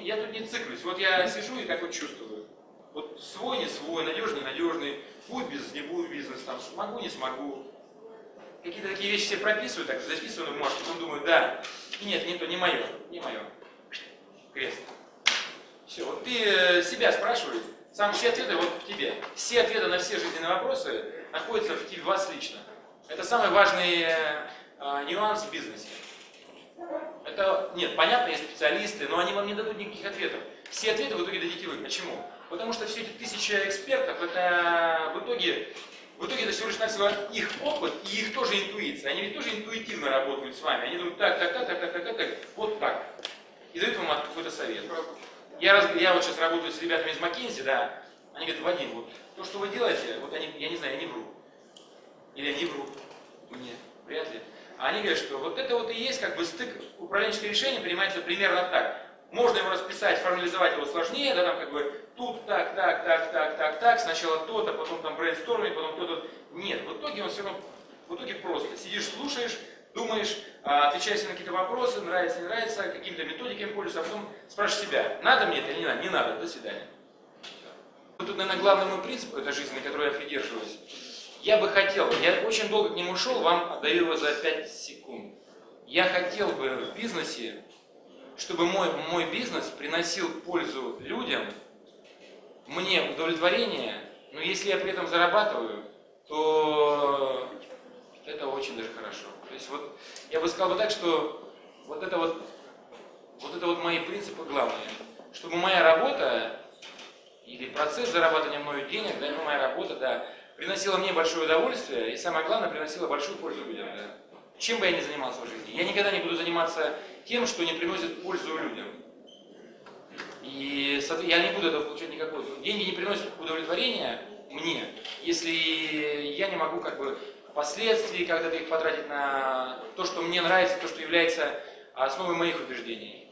Я тут не циклюсь. Вот я сижу и так вот чувствую. Вот свой, не свой, надежный, надежный, будет бизнес, не будет бизнес, там, смогу, не смогу. Какие-то такие вещи себе прописываю, так записываю на бумажку, потом думаю, да, нет, не то, не мое, не мое. Крест. Все, вот ты э, себя спрашивай, сам все ответы вот в тебе. Все ответы на все жизненные вопросы находятся в тебе, вас лично. Это самый важный э, э, нюанс в бизнесе. Это, нет, понятно, есть специалисты, но они вам не дадут никаких ответов. Все ответы в итоге дадите вы. Почему? Потому что все эти тысячи экспертов, это в итоге, в итоге это всего лишь навсего их опыт и их тоже интуиция. Они ведь тоже интуитивно работают с вами. Они думают, так, так, так, так, так, так, так, так вот так. И дают вам какой-то совет. Я, раз, я вот сейчас работаю с ребятами из Маккензи, да, они говорят, Вадим, вот то, что вы делаете, вот они, я не знаю, я не вру. Или они врут. Мне, вряд ли. А они говорят, что вот это вот и есть как бы стык управленческое решение принимается примерно так. Можно его расписать, формализовать его сложнее, да, там как бы тут так, так, так, так, так, так, сначала то-то, потом там брейнсторминг, потом то-то. Нет, в итоге он все равно, в итоге просто. Сидишь, слушаешь, думаешь, а, отвечаешь на какие-то вопросы, нравится, не нравится, какими-то методиками пользуешься, а потом спрашиваешь себя, надо мне это или не надо, не надо, до свидания. Тут, наверное, главный мой принцип этой жизни, которой я придерживаюсь, я бы хотел, я очень долго к нему шел, вам отдаю его за 5 секунд. Я хотел бы в бизнесе, чтобы мой, мой бизнес приносил пользу людям, мне удовлетворение, но если я при этом зарабатываю, то это очень даже хорошо. То есть вот я бы сказал бы так, что вот это вот, вот это вот мои принципы главные. Чтобы моя работа или процесс зарабатывания мною денег, да, ну, моя работа, да, приносила мне большое удовольствие и, самое главное, приносила большую пользу людям. Да. Чем бы я ни занимался в жизни, я никогда не буду заниматься тем, что не приносит пользу людям. И я не буду этого получать никакой. Деньги не приносят удовлетворения мне, если я не могу как бы впоследствии когда-то их потратить на то, что мне нравится, то, что является основой моих убеждений.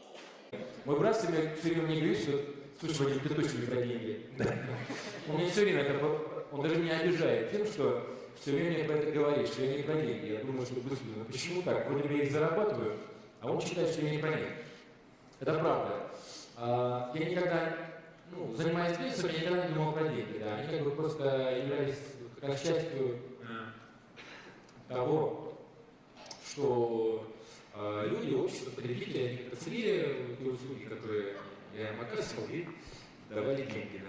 Мой брат все время, все время мне говорит, что слушай, Вадим, ты точно не про деньги. Он мне все время это он даже меня обижает тем, что все время про это говорит, что я не про деньги. Я думаю, что быстро, ну почему так? Вроде бы я их зарабатываю, а он считает, что я не про них. Это правда. А, я никогда, ну, занимаясь бизнесом, я никогда не думал про деньги. Да. Они как бы просто являлись как частью того, что э, люди, общество, потребители, они как-то ценили те услуги, которые я им оказывал, и давали деньги.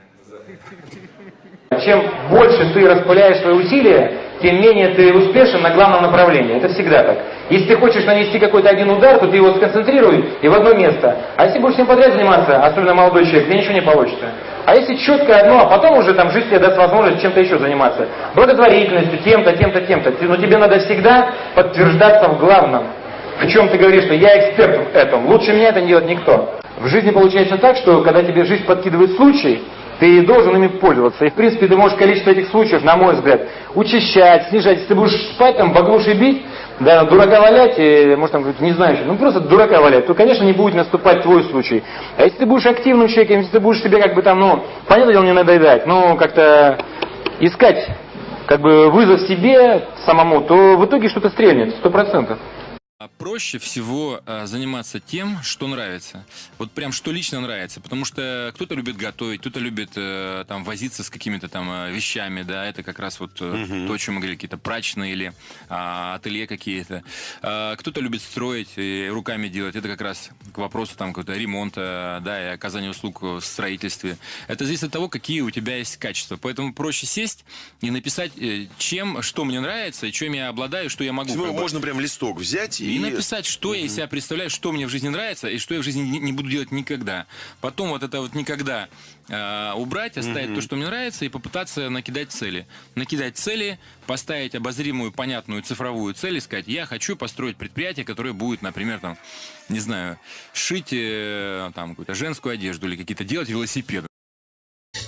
Да. Чем больше ты распыляешь свои усилия, тем менее ты успешен на главном направлении. Это всегда так. Если ты хочешь нанести какой-то один удар, то ты его сконцентрируй и в одно место. А если будешь всем подряд заниматься, особенно молодой человек, тебе ничего не получится. А если четко одно, а потом уже там жизнь тебе даст возможность чем-то еще заниматься. Благотворительностью, тем-то, тем-то, тем-то. Но тебе надо всегда подтверждаться в главном. В чем ты говоришь, что я эксперт в этом. Лучше меня это не делает никто. В жизни получается так, что когда тебе жизнь подкидывает случай, ты должен ими пользоваться. И в принципе ты можешь количество этих случаев, на мой взгляд, учащать, снижать. Если ты будешь спать там, баглуши бить, да, дурака валять, и, может там, не знаю, ну просто дурака валять, то, конечно, не будет наступать твой случай. А если ты будешь активным человеком, если ты будешь себе как бы там, ну, понятно дело, не надоедать, но как-то искать как бы вызов себе самому, то в итоге что-то стрельнет, сто процентов. А проще всего э, заниматься тем, что нравится. Вот прям что лично нравится. Потому что кто-то любит готовить, кто-то любит э, там возиться с какими-то там э, вещами, да, это как раз вот угу. то, о чем мы говорили, какие-то прачные или а, ателье какие-то. А, кто-то любит строить и руками делать, это как раз к вопросу там какого-то ремонта, да, и оказания услуг в строительстве. Это зависит от того, какие у тебя есть качества. Поэтому проще сесть и написать, чем, что мне нравится, и чем я обладаю, что я могу. Можно прям листок взять и, и написать, что я из себя представляю, что мне в жизни нравится и что я в жизни не, не буду делать никогда. Потом вот это вот никогда э, убрать, оставить то, что мне нравится, и попытаться накидать цели. Накидать цели, поставить обозримую, понятную цифровую цель и сказать, я хочу построить предприятие, которое будет, например, там, не знаю, шить э, там какую-то женскую одежду или какие-то делать велосипеды.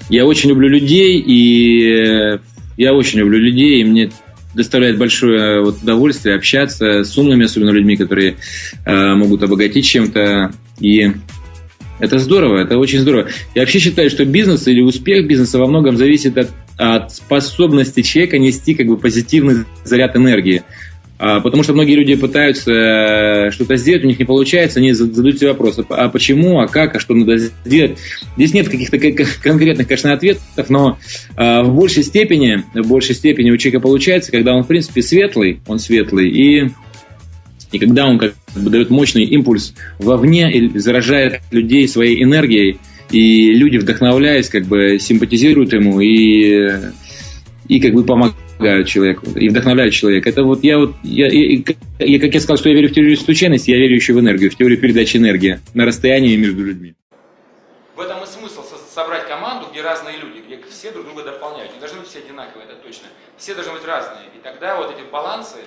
Я очень люблю людей, и э, я очень люблю людей, и мне доставляет большое вот, удовольствие общаться с умными, особенно людьми, которые э, могут обогатить чем-то. И это здорово, это очень здорово. Я вообще считаю, что бизнес или успех бизнеса во многом зависит от, от способности человека нести как бы позитивный заряд энергии. А, Потому что многие люди пытаются э, что-то сделать, у них не получается, они зад- задают себе вопрос, а почему, а как, а что надо сделать. Здесь нет каких-то конкретных, конечно, ответов, но э, в большей степени, в большей степени у человека получается, когда он, в принципе, светлый, он светлый, и, и когда он как бы дает мощный импульс вовне и заражает людей своей энергией, и люди, вдохновляясь, как бы симпатизируют ему и, и как бы помогают человеку, и вдохновляют человека. Это вот я вот, я, я- я- как я сказал, что я верю в теорию случайности, я верю еще в энергию, в теорию передачи энергии на расстоянии между людьми. В этом и смысл со- собрать команду, где разные люди, где все друг друга дополняют. Не должны быть все одинаковые, это точно. Все должны быть разные. И тогда вот эти балансы,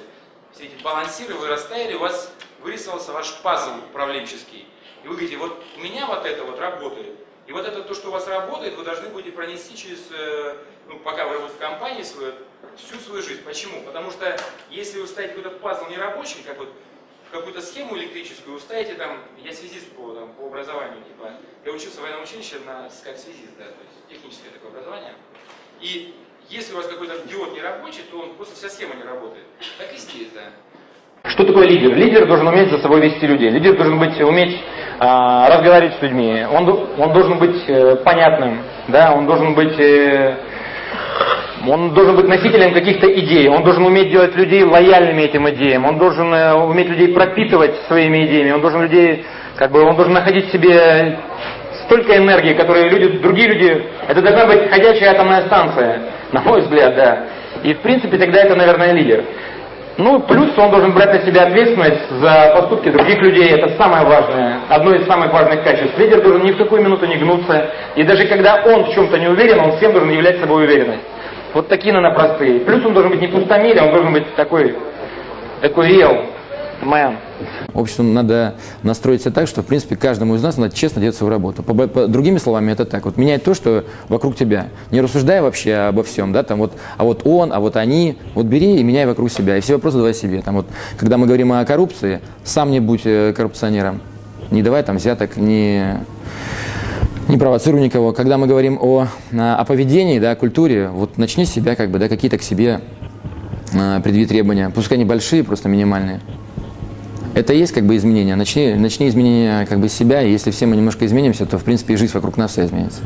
все эти балансиры вы расставили, у вас вырисовался ваш пазл управленческий. И вы говорите, вот у меня вот это вот работает. И вот это то, что у вас работает, вы должны будете пронести через, э, ну, пока вы работаете в компании свою, всю свою жизнь. Почему? Потому что если вы ставите какой-то пазл нерабочий, как вот какую-то схему электрическую, ставите там, я связист по, там, по образованию, типа, я учился в военном училище на, как связист, да, то есть техническое такое образование. И если у вас какой-то диод не рабочий, то он просто вся схема не работает. Так и здесь, да. Что такое лидер? Лидер должен уметь за собой вести людей. Лидер должен быть, уметь а, разговаривать с людьми. Он, он должен быть э, понятным, да, он должен быть, э, он должен быть носителем каких-то идей. Он должен уметь делать людей лояльными этим идеям. Он должен э, уметь людей пропитывать своими идеями. Он должен людей, как бы, он должен находить в себе столько энергии, которые люди, другие люди, это должна быть ходячая атомная станция, на мой взгляд, да. И в принципе тогда это, наверное, лидер. Ну, плюс он должен брать на себя ответственность за поступки других людей. Это самое важное, одно из самых важных качеств. Лидер должен ни в какую минуту не гнуться. И даже когда он в чем-то не уверен, он всем должен являть собой уверенность. Вот такие, наверное, простые. Плюс он должен быть не пустомерие, он должен быть такой, такой real man. Обществу надо настроить себя так, что, в принципе, каждому из нас надо честно делать свою работу. По, по- другими словами, это так. Вот менять то, что вокруг тебя. Не рассуждая вообще обо всем, да, там вот, а вот он, а вот они. Вот бери и меняй вокруг себя. И все вопросы давай себе. Там вот, когда мы говорим о коррупции, сам не будь э, коррупционером. Не давай там взяток, не, не провоцируй никого. Когда мы говорим о, о поведении, да, о культуре, вот начни себя, как бы, да, какие-то к себе а, предъяви требования. Пускай они большие, просто минимальные. Это и есть как бы изменения. Начни, начни изменения как бы себя, и если все мы немножко изменимся, то в принципе и жизнь вокруг нас вся изменится.